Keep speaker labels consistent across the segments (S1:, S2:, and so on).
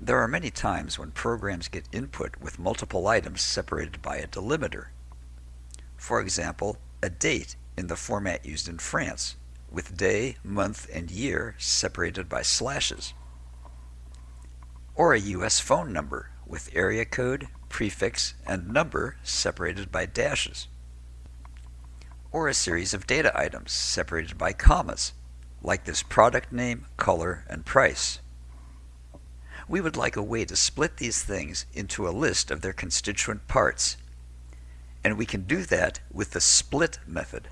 S1: There are many times when programs get input with multiple items separated by a delimiter. For example, a date in the format used in France, with day, month, and year separated by slashes. Or a US phone number with area code, prefix, and number separated by dashes. Or a series of data items separated by commas, like this product name, color, and price. We would like a way to split these things into a list of their constituent parts, and we can do that with the split method.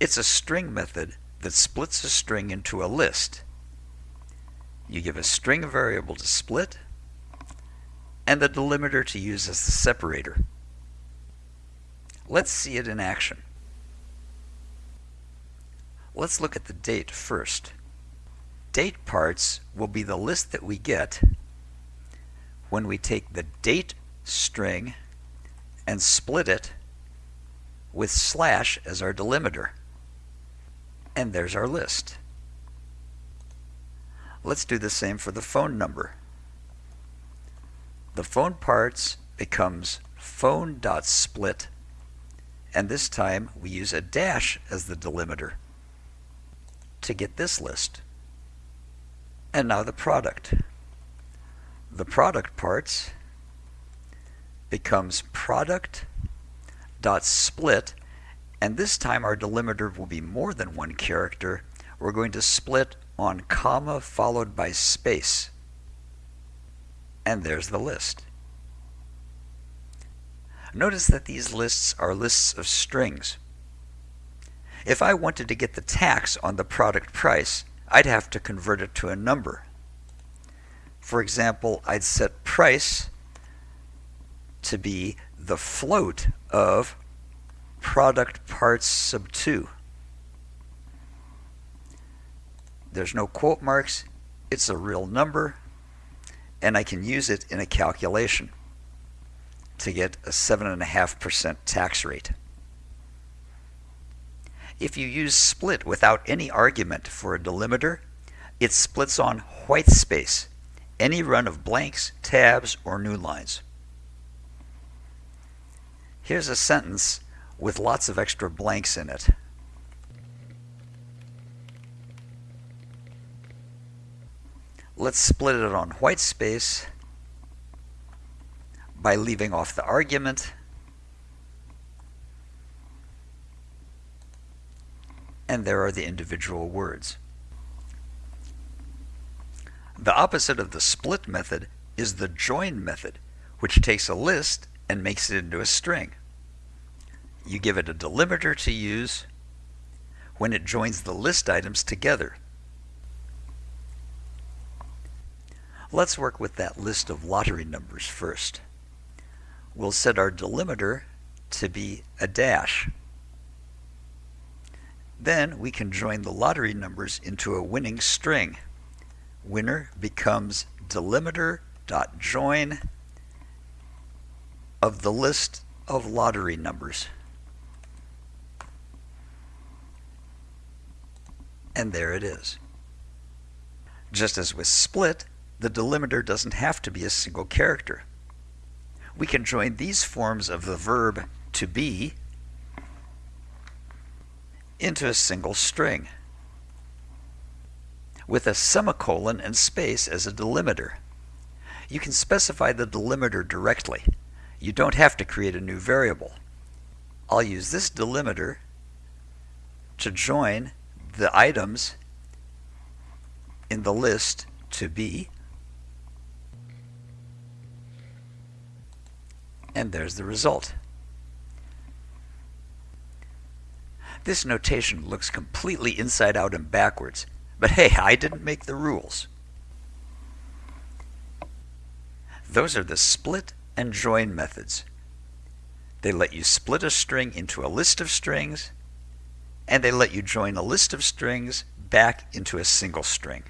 S1: It's a string method that splits a string into a list. You give a string variable to split, and the delimiter to use as the separator. Let's see it in action. Let's look at the date first. Date parts will be the list that we get when we take the date string and split it with slash as our delimiter. And there's our list. Let's do the same for the phone number. The phone parts becomes phone.split and this time we use a dash as the delimiter to get this list. And now the product. The product parts becomes product dot split and this time our delimiter will be more than one character. We're going to split on comma followed by space. And there's the list. Notice that these lists are lists of strings. If I wanted to get the tax on the product price, I'd have to convert it to a number. For example, I'd set price to be the float of product parts sub 2. There's no quote marks, it's a real number, and I can use it in a calculation to get a 7.5% tax rate. If you use split without any argument for a delimiter, it splits on white space, any run of blanks, tabs, or new lines. Here's a sentence with lots of extra blanks in it. Let's split it on white space by leaving off the argument and there are the individual words. The opposite of the split method is the join method, which takes a list and makes it into a string. You give it a delimiter to use when it joins the list items together. Let's work with that list of lottery numbers first we'll set our delimiter to be a dash. Then we can join the lottery numbers into a winning string. Winner becomes delimiter.join of the list of lottery numbers. And there it is. Just as with split, the delimiter doesn't have to be a single character we can join these forms of the verb to be into a single string with a semicolon and space as a delimiter. You can specify the delimiter directly. You don't have to create a new variable. I'll use this delimiter to join the items in the list to be and there's the result. This notation looks completely inside out and backwards, but hey, I didn't make the rules. Those are the split and join methods. They let you split a string into a list of strings, and they let you join a list of strings back into a single string.